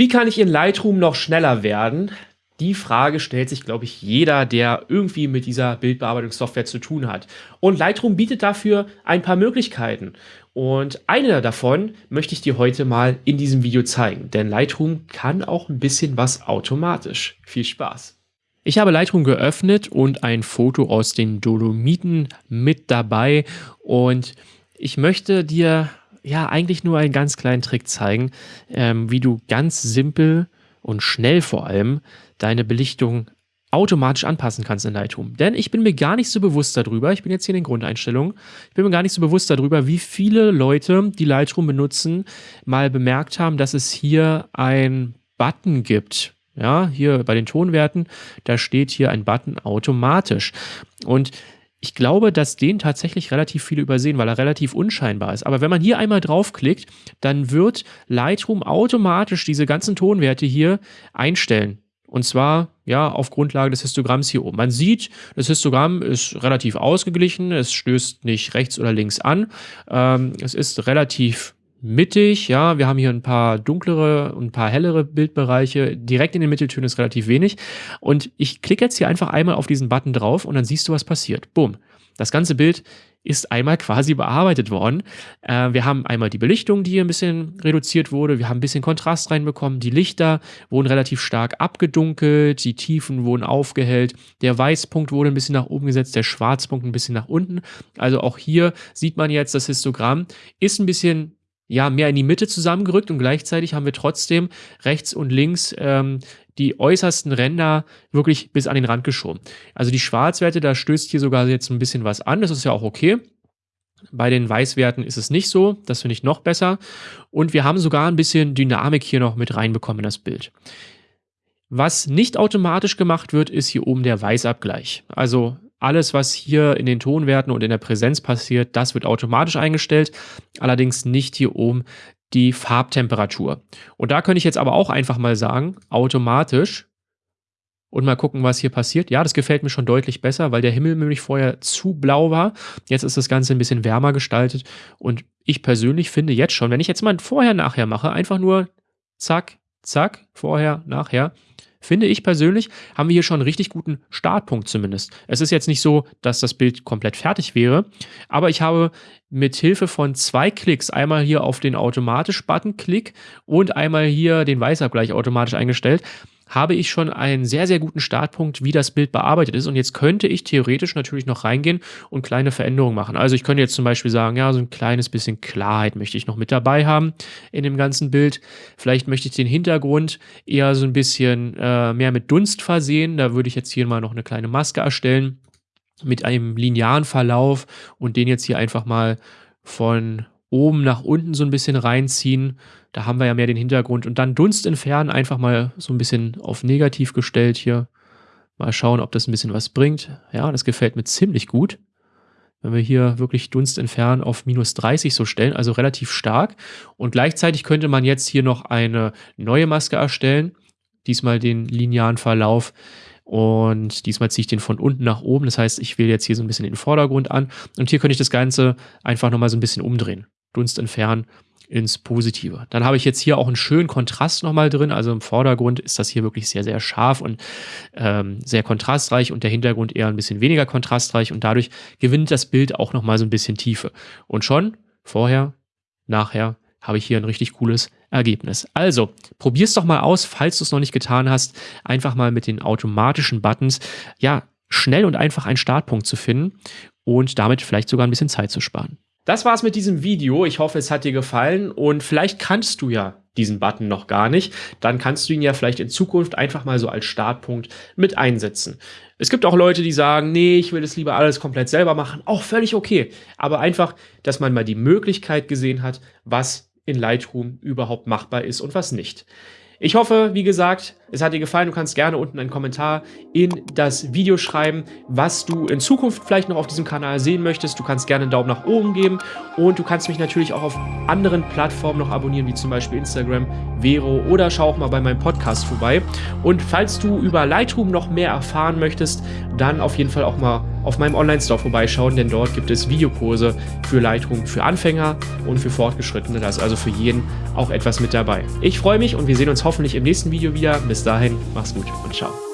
Wie kann ich in Lightroom noch schneller werden? Die Frage stellt sich, glaube ich, jeder, der irgendwie mit dieser Bildbearbeitungssoftware zu tun hat. Und Lightroom bietet dafür ein paar Möglichkeiten. Und eine davon möchte ich dir heute mal in diesem Video zeigen. Denn Lightroom kann auch ein bisschen was automatisch. Viel Spaß! Ich habe Lightroom geöffnet und ein Foto aus den Dolomiten mit dabei. Und ich möchte dir ja eigentlich nur einen ganz kleinen Trick zeigen, ähm, wie du ganz simpel und schnell vor allem deine Belichtung automatisch anpassen kannst in Lightroom. Denn ich bin mir gar nicht so bewusst darüber, ich bin jetzt hier in den Grundeinstellungen, ich bin mir gar nicht so bewusst darüber, wie viele Leute, die Lightroom benutzen, mal bemerkt haben, dass es hier ein Button gibt. Ja, hier bei den Tonwerten, da steht hier ein Button automatisch. Und ich glaube, dass den tatsächlich relativ viele übersehen, weil er relativ unscheinbar ist. Aber wenn man hier einmal draufklickt, dann wird Lightroom automatisch diese ganzen Tonwerte hier einstellen. Und zwar ja auf Grundlage des Histogramms hier oben. Man sieht, das Histogramm ist relativ ausgeglichen, es stößt nicht rechts oder links an. Ähm, es ist relativ mittig, ja, wir haben hier ein paar dunklere und ein paar hellere Bildbereiche. Direkt in den Mitteltönen ist relativ wenig. Und ich klicke jetzt hier einfach einmal auf diesen Button drauf und dann siehst du, was passiert. Boom. Das ganze Bild ist einmal quasi bearbeitet worden. Äh, wir haben einmal die Belichtung, die hier ein bisschen reduziert wurde. Wir haben ein bisschen Kontrast reinbekommen. Die Lichter wurden relativ stark abgedunkelt. Die Tiefen wurden aufgehellt. Der Weißpunkt wurde ein bisschen nach oben gesetzt. Der Schwarzpunkt ein bisschen nach unten. Also auch hier sieht man jetzt, das Histogramm ist ein bisschen ja, mehr in die Mitte zusammengerückt und gleichzeitig haben wir trotzdem rechts und links ähm, die äußersten Ränder wirklich bis an den Rand geschoben. Also die Schwarzwerte, da stößt hier sogar jetzt ein bisschen was an, das ist ja auch okay. Bei den Weißwerten ist es nicht so, das finde ich noch besser. Und wir haben sogar ein bisschen Dynamik hier noch mit reinbekommen in das Bild. Was nicht automatisch gemacht wird, ist hier oben der Weißabgleich. Also alles, was hier in den Tonwerten und in der Präsenz passiert, das wird automatisch eingestellt, allerdings nicht hier oben die Farbtemperatur. Und da könnte ich jetzt aber auch einfach mal sagen, automatisch und mal gucken, was hier passiert. Ja, das gefällt mir schon deutlich besser, weil der Himmel nämlich vorher zu blau war. Jetzt ist das Ganze ein bisschen wärmer gestaltet und ich persönlich finde jetzt schon, wenn ich jetzt mal vorher-nachher mache, einfach nur zack, zack, vorher, nachher, finde ich persönlich, haben wir hier schon einen richtig guten Startpunkt zumindest. Es ist jetzt nicht so, dass das Bild komplett fertig wäre, aber ich habe mit Hilfe von zwei Klicks, einmal hier auf den automatisch-Button Klick und einmal hier den Weißabgleich automatisch eingestellt, habe ich schon einen sehr, sehr guten Startpunkt, wie das Bild bearbeitet ist. Und jetzt könnte ich theoretisch natürlich noch reingehen und kleine Veränderungen machen. Also ich könnte jetzt zum Beispiel sagen, ja, so ein kleines bisschen Klarheit möchte ich noch mit dabei haben in dem ganzen Bild. Vielleicht möchte ich den Hintergrund eher so ein bisschen äh, mehr mit Dunst versehen. Da würde ich jetzt hier mal noch eine kleine Maske erstellen mit einem linearen Verlauf und den jetzt hier einfach mal von oben nach unten so ein bisschen reinziehen. Da haben wir ja mehr den Hintergrund. Und dann Dunst entfernen, einfach mal so ein bisschen auf negativ gestellt hier. Mal schauen, ob das ein bisschen was bringt. Ja, das gefällt mir ziemlich gut. Wenn wir hier wirklich Dunst entfernen auf minus 30 so stellen, also relativ stark. Und gleichzeitig könnte man jetzt hier noch eine neue Maske erstellen. Diesmal den linearen Verlauf. Und diesmal ziehe ich den von unten nach oben. Das heißt, ich wähle jetzt hier so ein bisschen den Vordergrund an. Und hier könnte ich das Ganze einfach nochmal so ein bisschen umdrehen. Dunst entfernen ins Positive. Dann habe ich jetzt hier auch einen schönen Kontrast nochmal drin. Also im Vordergrund ist das hier wirklich sehr, sehr scharf und ähm, sehr kontrastreich und der Hintergrund eher ein bisschen weniger kontrastreich und dadurch gewinnt das Bild auch nochmal so ein bisschen Tiefe. Und schon vorher, nachher habe ich hier ein richtig cooles Ergebnis. Also, probier es doch mal aus, falls du es noch nicht getan hast, einfach mal mit den automatischen Buttons, ja, schnell und einfach einen Startpunkt zu finden und damit vielleicht sogar ein bisschen Zeit zu sparen. Das war's mit diesem Video. Ich hoffe, es hat dir gefallen und vielleicht kannst du ja diesen Button noch gar nicht. Dann kannst du ihn ja vielleicht in Zukunft einfach mal so als Startpunkt mit einsetzen. Es gibt auch Leute, die sagen, nee, ich will das lieber alles komplett selber machen. Auch völlig okay. Aber einfach, dass man mal die Möglichkeit gesehen hat, was in Lightroom überhaupt machbar ist und was nicht. Ich hoffe, wie gesagt, es hat dir gefallen. Du kannst gerne unten einen Kommentar in das Video schreiben, was du in Zukunft vielleicht noch auf diesem Kanal sehen möchtest. Du kannst gerne einen Daumen nach oben geben und du kannst mich natürlich auch auf anderen Plattformen noch abonnieren, wie zum Beispiel Instagram, Vero oder schau auch mal bei meinem Podcast vorbei. Und falls du über Lightroom noch mehr erfahren möchtest, dann auf jeden Fall auch mal auf meinem Online-Store vorbeischauen, denn dort gibt es Videokurse für Lightroom für Anfänger und für Fortgeschrittene. Da ist also für jeden auch etwas mit dabei. Ich freue mich und wir sehen uns hoffentlich im nächsten Video wieder. Bis dahin, mach's gut und ciao.